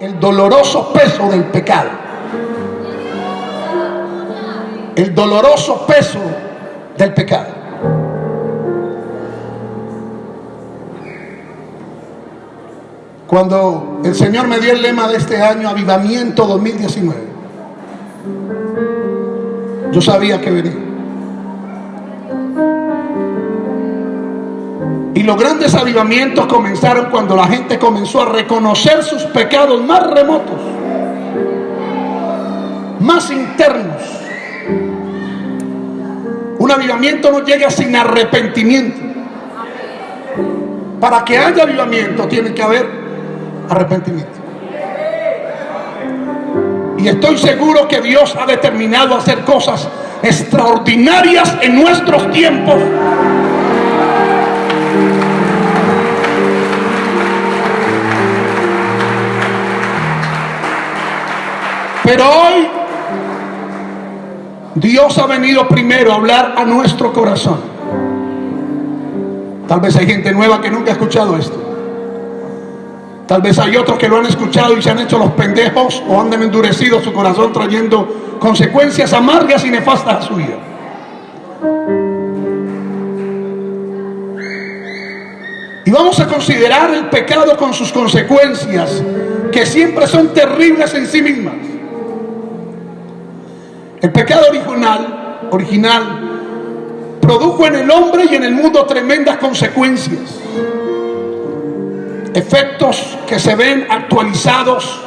el doloroso peso del pecado. El doloroso peso del pecado. Cuando el Señor me dio el lema de este año, Avivamiento 2019, yo sabía que venía. Y los grandes avivamientos comenzaron cuando la gente comenzó a reconocer sus pecados más remotos, más internos. Un avivamiento no llega sin arrepentimiento. Para que haya avivamiento tiene que haber arrepentimiento. Y estoy seguro que Dios ha determinado hacer cosas extraordinarias en nuestros tiempos. Pero hoy Dios ha venido primero a hablar a nuestro corazón. Tal vez hay gente nueva que nunca ha escuchado esto. Tal vez hay otros que lo han escuchado y se han hecho los pendejos o han endurecido su corazón trayendo consecuencias amargas y nefastas a su vida. Y vamos a considerar el pecado con sus consecuencias, que siempre son terribles en sí mismas. El pecado original, original produjo en el hombre y en el mundo tremendas consecuencias. Efectos que se ven actualizados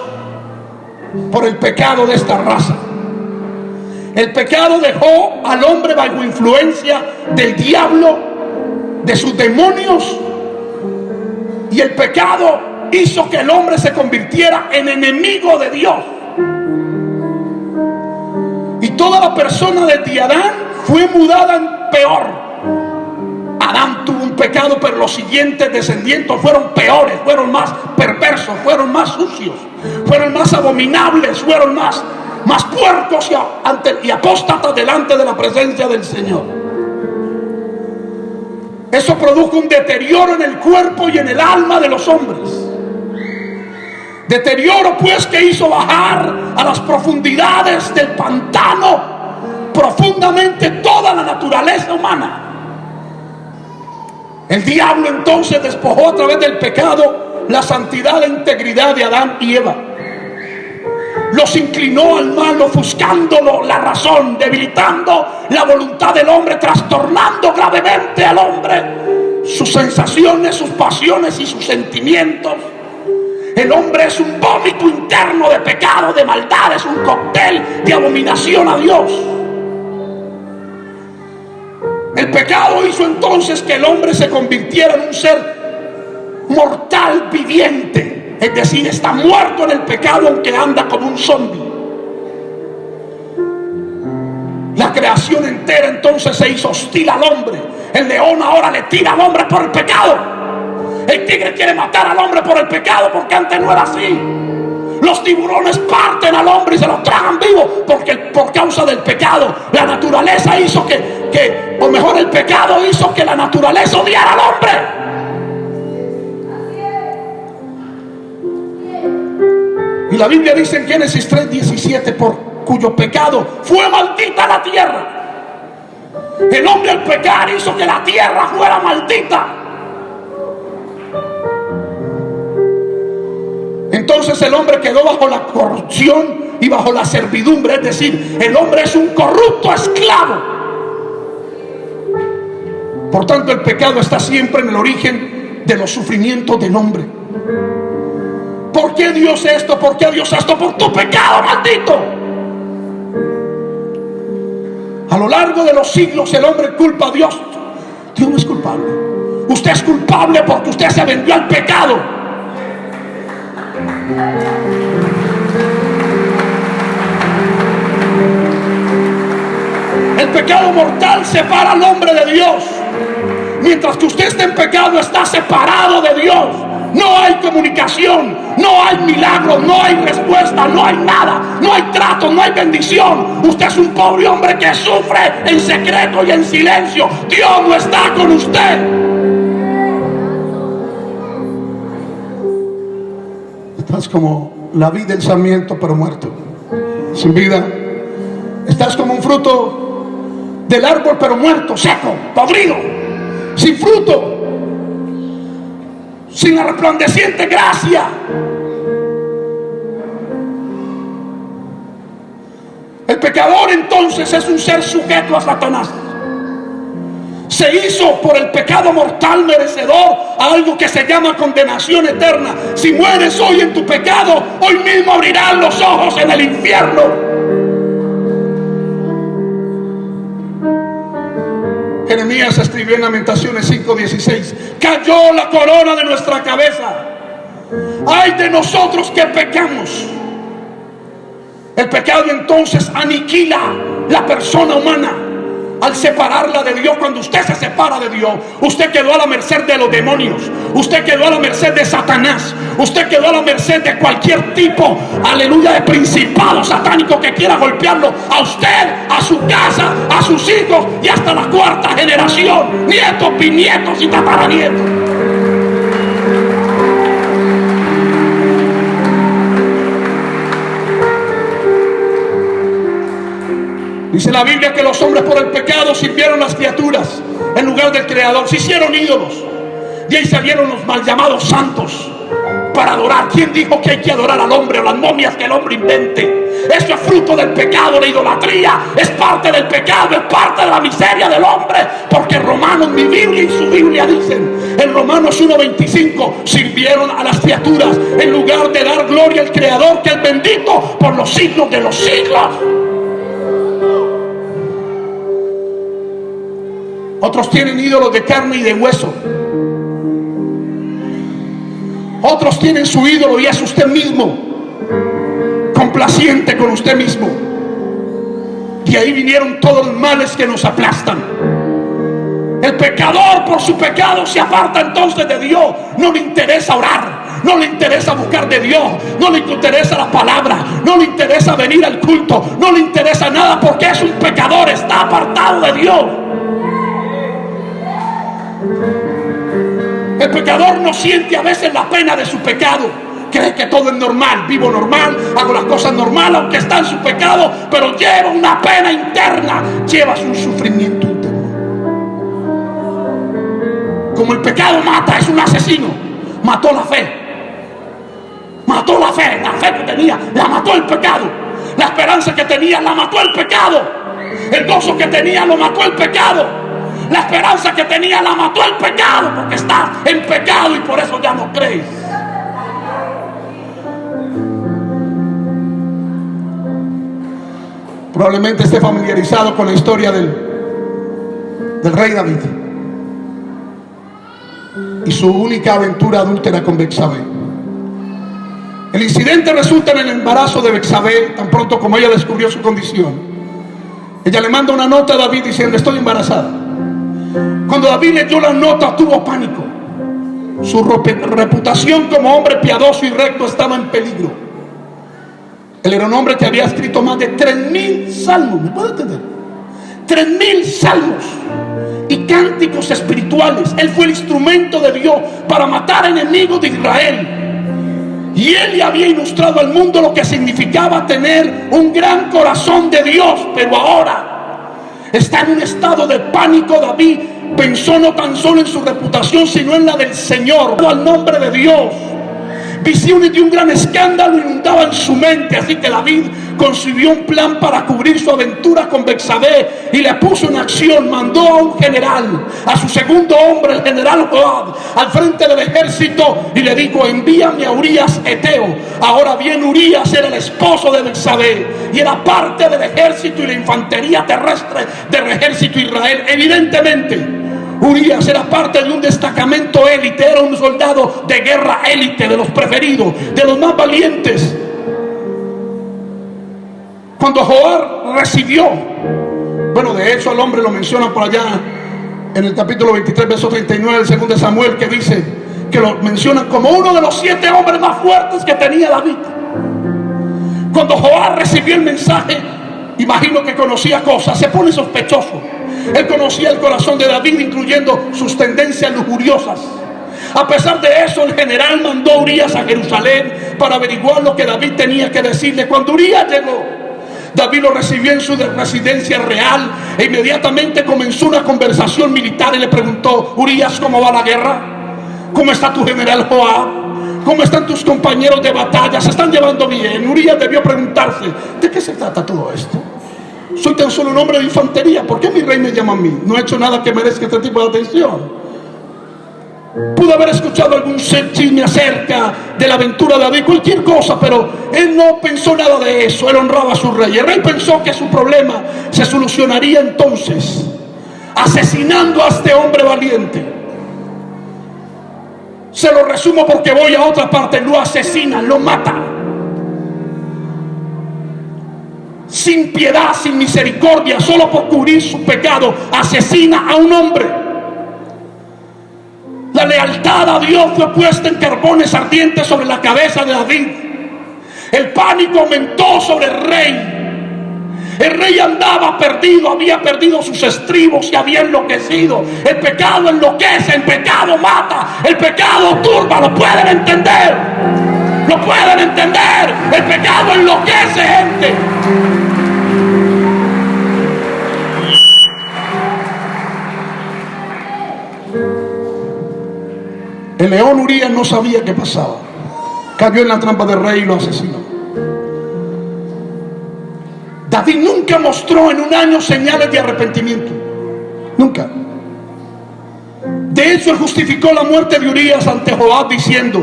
por el pecado de esta raza. El pecado dejó al hombre bajo influencia del diablo, de sus demonios, y el pecado hizo que el hombre se convirtiera en enemigo de Dios. Toda la persona de Adán fue mudada en peor. Adán tuvo un pecado, pero los siguientes descendientes fueron peores, fueron más perversos, fueron más sucios, fueron más abominables, fueron más, más puercos y, ante, y apóstatas delante de la presencia del Señor. Eso produjo un deterioro en el cuerpo y en el alma de los hombres. Deterioro pues que hizo bajar a las profundidades del pantano profundamente toda la naturaleza humana. El diablo entonces despojó a través del pecado la santidad e integridad de Adán y Eva. Los inclinó al mal, ofuscándolo la razón, debilitando la voluntad del hombre, trastornando gravemente al hombre, sus sensaciones, sus pasiones y sus sentimientos. El hombre es un vómito interno de pecado, de maldad, es un cóctel de abominación a Dios. El pecado hizo entonces que el hombre se convirtiera en un ser mortal viviente. Es decir, está muerto en el pecado aunque anda como un zombie. La creación entera entonces se hizo hostil al hombre. El león ahora le tira al hombre por el pecado. El tigre quiere matar al hombre por el pecado porque antes no era así. Los tiburones parten al hombre y se lo tragan vivo porque por causa del pecado. La naturaleza hizo que, que, o mejor el pecado hizo que la naturaleza odiara al hombre. Y la Biblia dice en Génesis 3:17, por cuyo pecado fue maldita la tierra. El hombre al pecar hizo que la tierra fuera maldita. Entonces el hombre quedó bajo la corrupción y bajo la servidumbre. Es decir, el hombre es un corrupto esclavo. Por tanto, el pecado está siempre en el origen de los sufrimientos del hombre. ¿Por qué Dios esto? ¿Por qué Dios esto? Por tu pecado, maldito. A lo largo de los siglos el hombre culpa a Dios. Dios no es culpable. Usted es culpable porque usted se vendió al pecado. El pecado mortal separa al hombre de Dios. Mientras que usted esté en pecado, está separado de Dios. No hay comunicación, no hay milagro, no hay respuesta, no hay nada, no hay trato, no hay bendición. Usted es un pobre hombre que sufre en secreto y en silencio. Dios no está con usted. Es como la vida del sarmiento, pero muerto, sin vida. Estás como un fruto del árbol, pero muerto, seco, podrido, sin fruto, sin la resplandeciente gracia. El pecador entonces es un ser sujeto a Satanás se hizo por el pecado mortal merecedor a algo que se llama condenación eterna. Si mueres hoy en tu pecado, hoy mismo abrirán los ojos en el infierno. Jeremías escribió en Lamentaciones 5:16, cayó la corona de nuestra cabeza. Ay de nosotros que pecamos. El pecado entonces aniquila la persona humana al separarla de Dios, cuando usted se separa de Dios, usted quedó a la merced de los demonios, usted quedó a la merced de Satanás, usted quedó a la merced de cualquier tipo, aleluya, de principado satánico que quiera golpearlo, a usted, a su casa, a sus hijos y hasta la cuarta generación, nietos, bisnietos y tataranietos. Dice la Biblia que los hombres por el pecado sirvieron las criaturas en lugar del Creador. Se hicieron ídolos. Y ahí salieron los mal llamados santos para adorar. ¿Quién dijo que hay que adorar al hombre o las momias que el hombre invente? Eso es fruto del pecado, la idolatría. Es parte del pecado, es parte de la miseria del hombre. Porque Romanos, mi Biblia y su Biblia dicen, en Romanos 1.25, sirvieron a las criaturas en lugar de dar gloria al Creador, que es bendito por los siglos de los siglos. Otros tienen ídolos de carne y de hueso. Otros tienen su ídolo y es usted mismo. Complaciente con usted mismo. Y ahí vinieron todos los males que nos aplastan. El pecador por su pecado se aparta entonces de Dios. No le interesa orar. No le interesa buscar de Dios. No le interesa la palabra. No le interesa venir al culto. No le interesa nada porque es un pecador. Está apartado de Dios. El pecador no siente a veces la pena de su pecado. Cree que todo es normal, vivo normal, hago las cosas normal, aunque está en su pecado, pero lleva una pena interna, lleva un sufrimiento interno. Como el pecado mata, es un asesino, mató la fe. Mató la fe, la fe que tenía, la mató el pecado. La esperanza que tenía, la mató el pecado. El gozo que tenía, lo mató el pecado. La esperanza que tenía la mató el pecado porque está en pecado y por eso ya no crees. Probablemente esté familiarizado con la historia del, del rey David y su única aventura adúltera con Bexabé. El incidente resulta en el embarazo de Bexabé tan pronto como ella descubrió su condición. Ella le manda una nota a David diciendo, estoy embarazada. Cuando David leyó la nota tuvo pánico. Su reputación como hombre piadoso y recto estaba en peligro. Él era un hombre que había escrito más de tres mil salmos. ¿Me puede entender? Tres mil salmos y cánticos espirituales. Él fue el instrumento de Dios para matar enemigos de Israel. Y él le había ilustrado al mundo lo que significaba tener un gran corazón de Dios. Pero ahora está en un estado de pánico David. Pensó no tan solo en su reputación, sino en la del Señor, al nombre de Dios. Visiones de un gran escándalo inundaban su mente, así que David concibió un plan para cubrir su aventura con Bexabé y le puso en acción, mandó a un general, a su segundo hombre, el general Joab, al frente del ejército y le dijo, envíame a Urias Eteo. Ahora bien, Urias era el esposo de Bexabé y era parte del ejército y la infantería terrestre del ejército Israel. Evidentemente, Urias era parte de un destacamento élite, era un soldado de guerra élite, de los preferidos, de los más valientes. Cuando Joab recibió, bueno, de hecho el hombre lo menciona por allá en el capítulo 23, verso 39 del segundo de Samuel, que dice que lo menciona como uno de los siete hombres más fuertes que tenía David. Cuando Joab recibió el mensaje, imagino que conocía cosas, se pone sospechoso. Él conocía el corazón de David, incluyendo sus tendencias lujuriosas. A pesar de eso, el general mandó a Urias a Jerusalén para averiguar lo que David tenía que decirle. Cuando Urias llegó, David lo recibió en su residencia real e inmediatamente comenzó una conversación militar y le preguntó, Urias, ¿cómo va la guerra? ¿Cómo está tu general Joab? ¿Cómo están tus compañeros de batalla? ¿Se están llevando bien? Urias debió preguntarse, ¿de qué se trata todo esto? Soy tan solo un hombre de infantería. ¿Por qué mi rey me llama a mí? No he hecho nada que merezca este tipo de atención. Pudo haber escuchado algún chisme acerca de la aventura de David, cualquier cosa, pero él no pensó nada de eso. Él honraba a su rey. El rey pensó que su problema se solucionaría entonces asesinando a este hombre valiente. Se lo resumo porque voy a otra parte. Lo asesinan, lo matan. Sin piedad, sin misericordia, solo por cubrir su pecado, asesina a un hombre. La lealtad a Dios fue puesta en carbones ardientes sobre la cabeza de David. El pánico aumentó sobre el rey. El rey andaba perdido, había perdido sus estribos y había enloquecido. El pecado enloquece, el pecado mata, el pecado turba, lo pueden entender. Lo pueden entender. El pecado enloquece gente. El león Urias no sabía qué pasaba. Cayó en la trampa del rey y lo asesinó. David nunca mostró en un año señales de arrepentimiento. Nunca. De hecho, justificó la muerte de Urias ante Joab diciendo,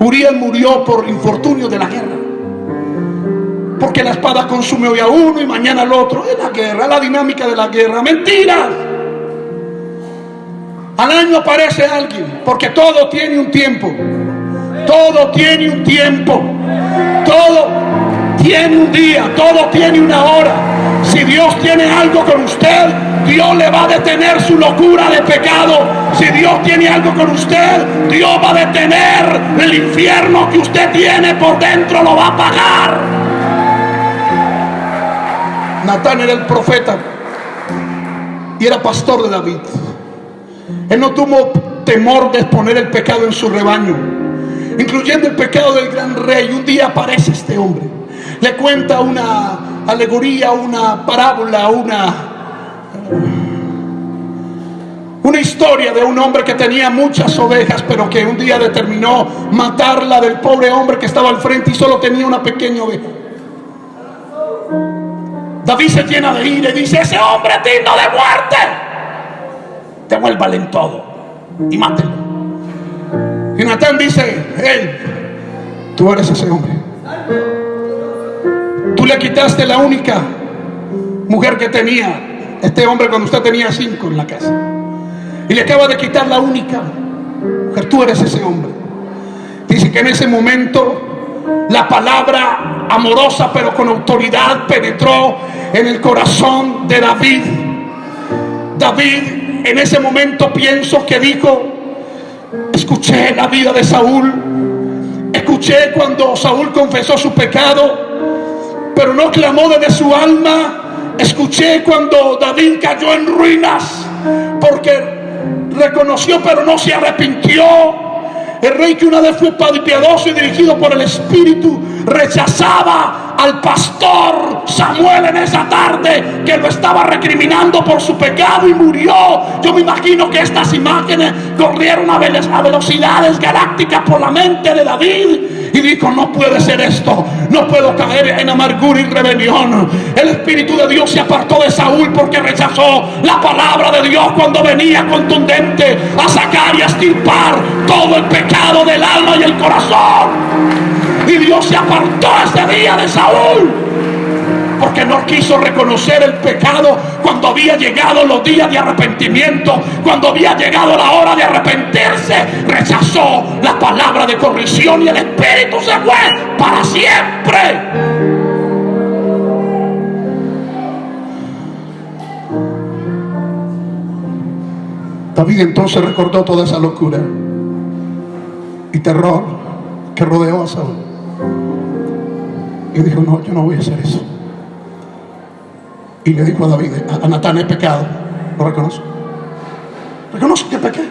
Urias murió por infortunio de la guerra. Porque la espada consume hoy a uno y mañana al otro. Es la guerra, la dinámica de la guerra. Mentiras. Al año aparece alguien, porque todo tiene un tiempo. Todo tiene un tiempo. Todo tiene un día, todo tiene una hora. Si Dios tiene algo con usted, Dios le va a detener su locura de pecado. Si Dios tiene algo con usted, Dios va a detener el infierno que usted tiene por dentro, lo va a pagar. Natán era el profeta y era pastor de David. Él no tuvo temor de exponer el pecado en su rebaño, incluyendo el pecado del gran rey. Un día aparece este hombre, le cuenta una alegoría, una parábola, una, una historia de un hombre que tenía muchas ovejas, pero que un día determinó matarla del pobre hombre que estaba al frente y solo tenía una pequeña oveja. David se llena de ira y dice, ese hombre digno de muerte devuélvale en todo y mátelo. Y Natán dice, él, tú eres ese hombre. Tú le quitaste la única mujer que tenía este hombre cuando usted tenía cinco en la casa. Y le acaba de quitar la única mujer. Tú eres ese hombre. Dice que en ese momento la palabra amorosa pero con autoridad penetró en el corazón de David. David en ese momento pienso que dijo, escuché la vida de Saúl, escuché cuando Saúl confesó su pecado, pero no clamó desde su alma, escuché cuando David cayó en ruinas, porque reconoció pero no se arrepintió. El rey que una vez fue piadoso y dirigido por el Espíritu rechazaba al pastor Samuel en esa tarde que lo estaba recriminando por su pecado y murió. Yo me imagino que estas imágenes corrieron a velocidades galácticas por la mente de David y dijo, no puede ser esto, no puedo caer en amargura y rebelión. El Espíritu de Dios se apartó de Saúl porque rechazó la palabra de Dios cuando venía contundente a sacar y a estirpar todo el pecado del alma y el corazón. Y Dios se apartó ese día de Saúl. Porque no quiso reconocer el pecado cuando había llegado los días de arrepentimiento, cuando había llegado la hora de arrepentirse, rechazó la palabra de corrección y el Espíritu se fue para siempre. David entonces recordó toda esa locura y terror que rodeó a Saúl. Y dijo, no, yo no voy a hacer eso. Y le dijo a David, a Natán, he pecado. Lo reconozco. Reconozco que pequé.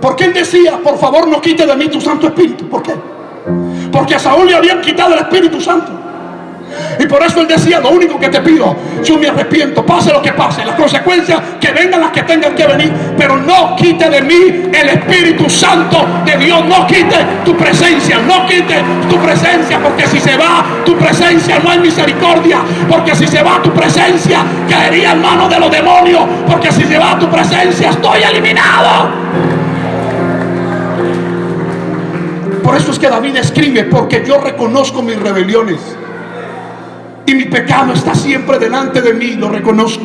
Porque él decía, por favor no quite de mí tu Santo Espíritu. ¿Por qué? Porque a Saúl le habían quitado el Espíritu Santo. Y por eso él decía, lo único que te pido, yo me arrepiento, pase lo que pase, las consecuencias que vengan las que tengan que venir, pero no quite de mí el Espíritu Santo de Dios, no quite tu presencia, no quite tu presencia, porque si se va tu presencia no hay misericordia, porque si se va tu presencia caería en manos de los demonios, porque si se va tu presencia estoy eliminado. Por eso es que David escribe, porque yo reconozco mis rebeliones y mi pecado está siempre delante de mí, lo reconozco.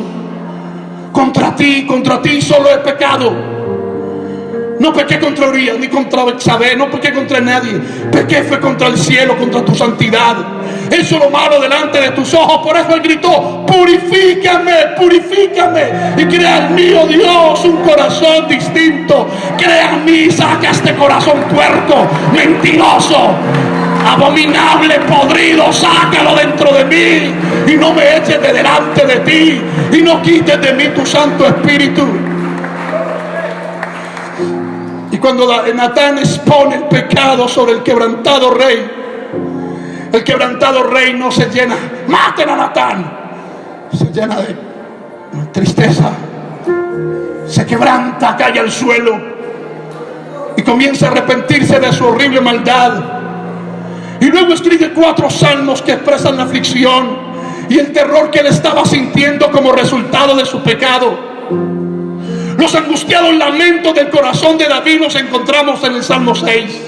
Contra ti, contra ti solo he pecado. No pequé contra Urias ni contra Bexabé, no pequé contra nadie. Pequé fue contra el cielo, contra tu santidad. Eso lo malo delante de tus ojos. Por eso él gritó, purifícame, purifícame. Y crea en mí, oh Dios, un corazón distinto. Crea en mí, saca este corazón puerco, mentiroso abominable, podrido, sácalo dentro de mí y no me eches de delante de ti y no quites de mí tu Santo Espíritu. Y cuando Natán expone el pecado sobre el quebrantado rey, el quebrantado rey no se llena, maten a Natán, se llena de tristeza, se quebranta, cae al suelo y comienza a arrepentirse de su horrible maldad y luego escribe cuatro salmos que expresan la aflicción y el terror que él estaba sintiendo como resultado de su pecado. Los angustiados lamentos del corazón de David los encontramos en el Salmo 6,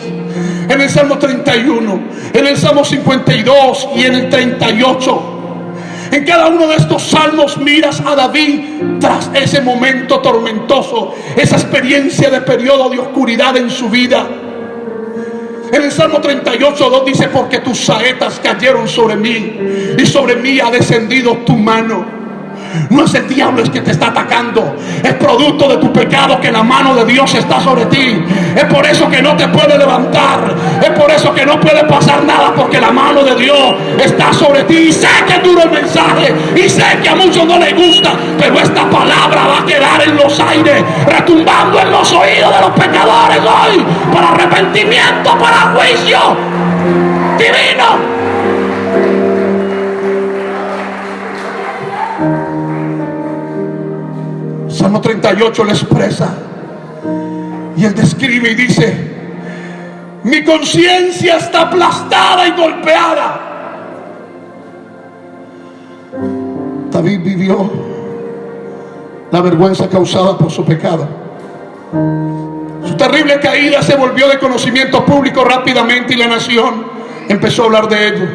en el Salmo 31, en el Salmo 52 y en el 38. En cada uno de estos salmos miras a David tras ese momento tormentoso, esa experiencia de periodo de oscuridad en su vida. En el Salmo 38, 2 dice, porque tus saetas cayeron sobre mí y sobre mí ha descendido tu mano. No es el diablo el que te está atacando. Es producto de tu pecado que la mano de Dios está sobre ti. Es por eso que no te puede levantar. Es por eso que no puede pasar nada porque la mano de Dios está sobre ti. Y sé que duro el mensaje. Y sé que a muchos no les gusta. Pero esta palabra va a quedar en los aires. Retumbando en los oídos de los pecadores hoy. Para arrepentimiento, para juicio divino. Salmo 38 le expresa. Y él describe y dice, mi conciencia está aplastada y golpeada. David vivió la vergüenza causada por su pecado. Su terrible caída se volvió de conocimiento público rápidamente y la nación empezó a hablar de ello.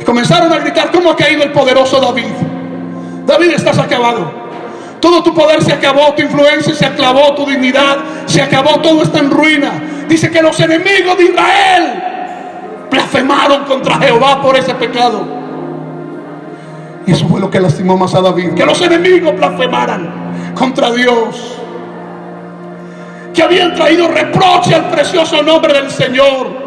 Y comenzaron a gritar, ¿cómo ha caído el poderoso David? David, estás acabado. Todo tu poder se acabó, tu influencia se acabó, tu dignidad se acabó, todo está en ruina. Dice que los enemigos de Israel blasfemaron contra Jehová por ese pecado. Y eso fue lo que lastimó más a David. Que los enemigos blasfemaran contra Dios. Que habían traído reproche al precioso nombre del Señor.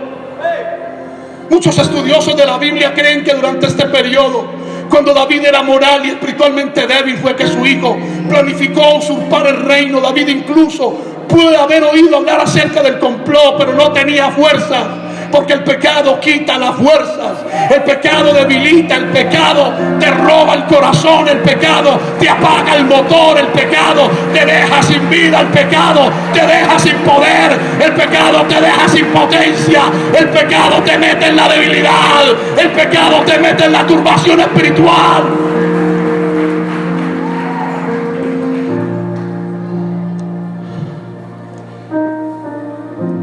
Muchos estudiosos de la Biblia creen que durante este periodo cuando David era moral y espiritualmente débil fue que su hijo planificó usurpar el reino. David incluso pudo haber oído hablar acerca del complot, pero no tenía fuerza. Porque el pecado quita las fuerzas, el pecado debilita, el pecado te roba el corazón, el pecado te apaga el motor, el pecado te deja sin vida, el pecado te deja sin poder, el pecado te deja sin potencia, el pecado te mete en la debilidad, el pecado te mete en la turbación espiritual.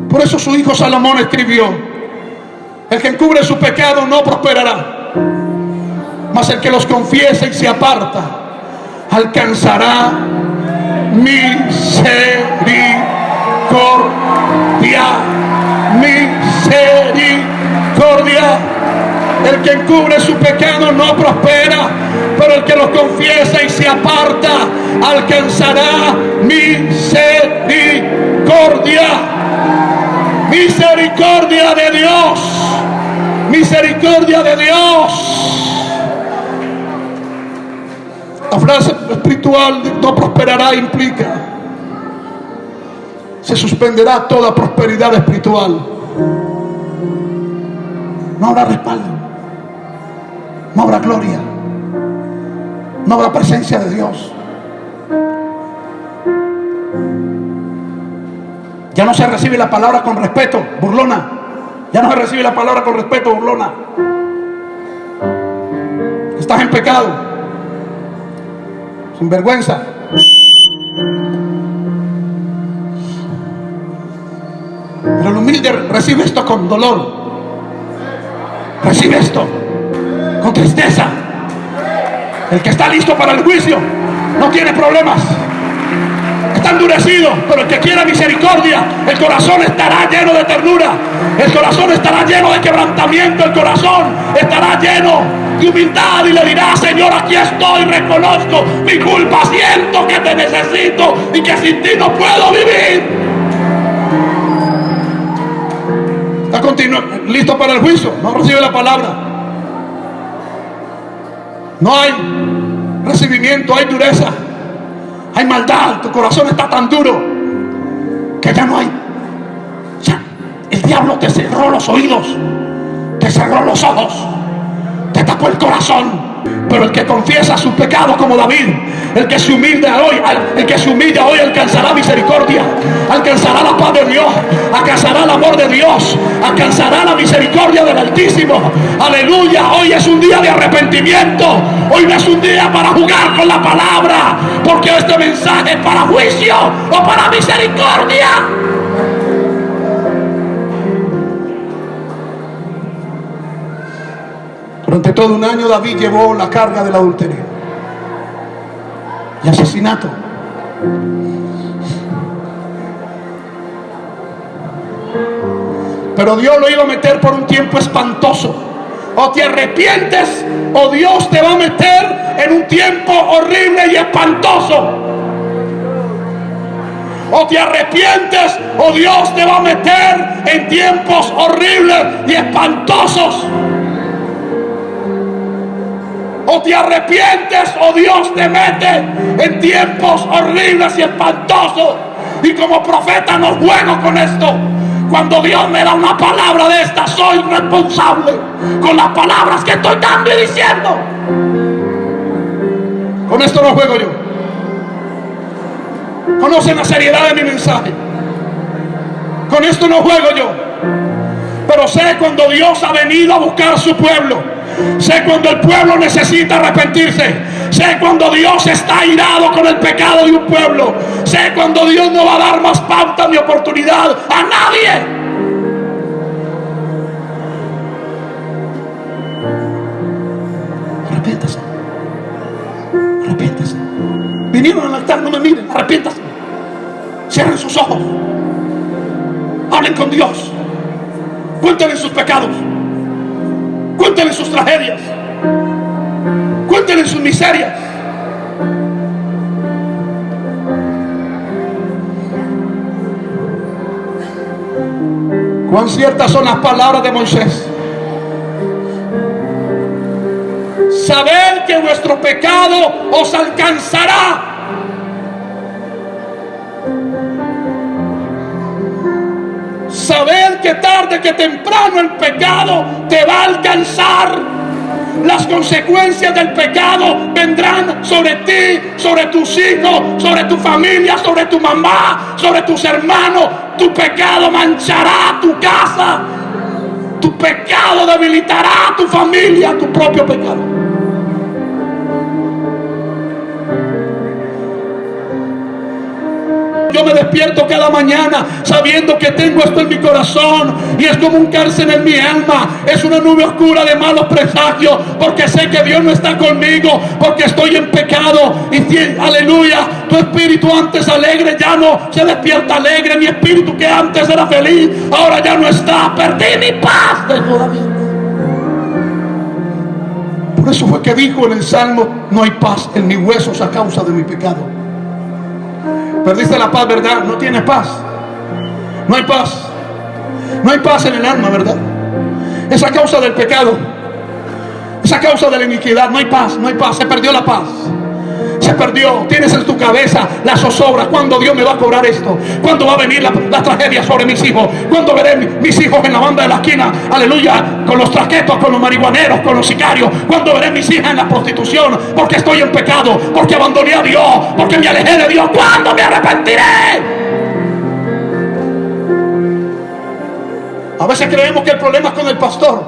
Por eso su hijo Salomón escribió, el que encubre su pecado no prosperará. Mas el que los confiesa y se aparta alcanzará misericordia. Misericordia. El que encubre su pecado no prospera, pero el que los confiesa y se aparta alcanzará misericordia. Misericordia de Dios misericordia de Dios. La frase espiritual no prosperará implica se suspenderá toda prosperidad espiritual. No habrá respaldo, no habrá gloria, no habrá presencia de Dios. Ya no se recibe la palabra con respeto, burlona. Ya no se recibe la palabra con respeto, burlona. Estás en pecado, sin vergüenza. Pero el humilde recibe esto con dolor. Recibe esto con tristeza. El que está listo para el juicio no tiene problemas. Está endurecido, pero el que quiera misericordia, el corazón estará lleno de ternura. El corazón estará lleno de quebrantamiento. El corazón estará lleno de humildad y le dirá, Señor, aquí estoy, reconozco mi culpa, siento que te necesito y que sin ti no puedo vivir. continúa, listo para el juicio, no recibe la palabra. No hay recibimiento, hay dureza, hay maldad, tu corazón está tan duro que ya no hay. El diablo te cerró los oídos, te cerró los ojos, te tapó el corazón. Pero el que confiesa su pecado como David, el que se humilla hoy, el que se humilla hoy alcanzará misericordia, alcanzará la paz de Dios, alcanzará el amor de Dios, alcanzará la misericordia del Altísimo. Aleluya, hoy es un día de arrepentimiento, hoy no es un día para jugar con la palabra, porque este mensaje es para juicio o para misericordia. Durante todo un año David llevó la carga del adulterio y asesinato. Pero Dios lo iba a meter por un tiempo espantoso. O te arrepientes o Dios te va a meter en un tiempo horrible y espantoso. O te arrepientes o Dios te va a meter en tiempos horribles y espantosos o te arrepientes o Dios te mete en tiempos horribles y espantosos. Y como profeta no juego con esto. Cuando Dios me da una palabra de esta, soy responsable con las palabras que estoy dando y diciendo. Con esto no juego yo. Conocen la seriedad de mi mensaje. Con esto no juego yo. Pero sé cuando Dios ha venido a buscar su pueblo Sé cuando el pueblo necesita arrepentirse. Sé cuando Dios está irado con el pecado de un pueblo. Sé cuando Dios no va a dar más pauta ni oportunidad a nadie. Arrepiéntase. Arrepiéntase. Vinieron al altar, no me miren. Arrepiéntase. Cierren sus ojos. Hablen con Dios. Cuéntenle sus pecados. Cuéntenle sus tragedias. Cuéntenle sus miserias. Cuán ciertas son las palabras de Moisés. Saber que vuestro pecado os alcanzará Saber que tarde que temprano el pecado te va a alcanzar. Las consecuencias del pecado vendrán sobre ti, sobre tus hijos, sobre tu familia, sobre tu mamá, sobre tus hermanos. Tu pecado manchará tu casa. Tu pecado debilitará tu familia, tu propio pecado. Yo me despierto cada mañana sabiendo que tengo esto en mi corazón y es como un cárcel en mi alma. Es una nube oscura de malos presagios porque sé que Dios no está conmigo, porque estoy en pecado. Y aleluya, tu espíritu antes alegre ya no se despierta alegre. Mi espíritu que antes era feliz, ahora ya no está. Perdí mi paz de Por eso fue que dijo en el Salmo, no hay paz en mis huesos a causa de mi pecado. Perdiste la paz, ¿verdad? No tienes paz. No hay paz. No hay paz en el alma, ¿verdad? Esa causa del pecado. Esa causa de la iniquidad. No hay paz, no hay paz. Se perdió la paz. Se perdió. Tienes en tu cabeza la zozobra. ¿Cuándo Dios me va a cobrar esto? ¿Cuándo va a venir la, tragedia sobre mis hijos? ¿Cuándo veré mis hijos en la banda de la esquina? Aleluya. Con los traquetos, con los marihuaneros, con los sicarios. ¿Cuándo veré mis hijas en la prostitución? Porque estoy en pecado. Porque abandoné a Dios. Porque me alejé de Dios. ¿Cuándo me arrepentiré? A veces creemos que el problema es con el pastor.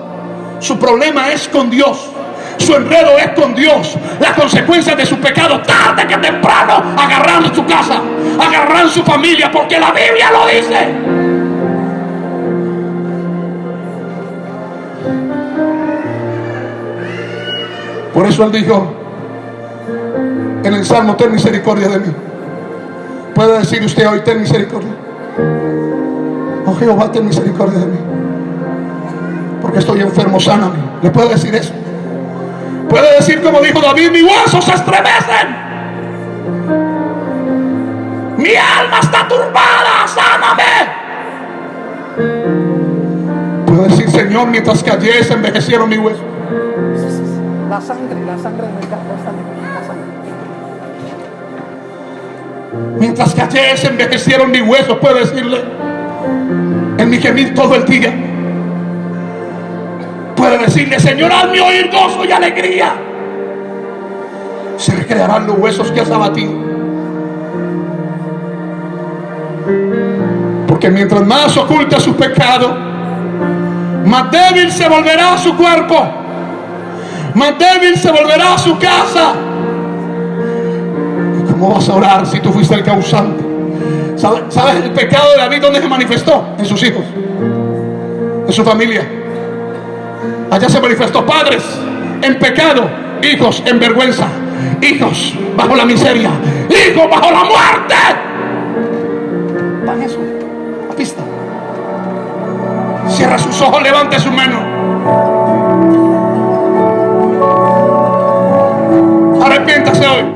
Su problema es con Dios. Su enredo es con Dios. Las consecuencias de su pecado, tarde que temprano, agarrarán su casa, agarrarán su familia, porque la Biblia lo dice. Por eso él dijo en el Salmo, ten misericordia de mí. Puede decir usted hoy, ten misericordia. Oh Jehová, ten misericordia de mí. Porque estoy enfermo, sáname. ¿Le puede decir eso? Puede decir como dijo David, mis huesos se estremecen. Mi alma está turbada, sáname. Puede decir, Señor, mientras que ayer se envejecieron mis huesos. La sangre, la sangre del la sangre, la sangre. Mientras que ayer se envejecieron mis huesos, puede decirle, en mi gemir todo el día. Puede decirle, Señor, hazme oír gozo y alegría. Se recrearán los huesos que has abatido. Porque mientras más oculta su pecado, más débil se volverá su cuerpo, más débil se volverá su casa. ¿Y cómo vas a orar si tú fuiste el causante? ¿Sabes, ¿Sabes el pecado de David dónde se manifestó? En sus hijos, en su familia. Allá se manifestó padres en pecado, hijos en vergüenza, hijos bajo la miseria, hijos bajo la muerte. Para eso, la pista. Cierra sus ojos, levante su mano. Arrepiéntase hoy.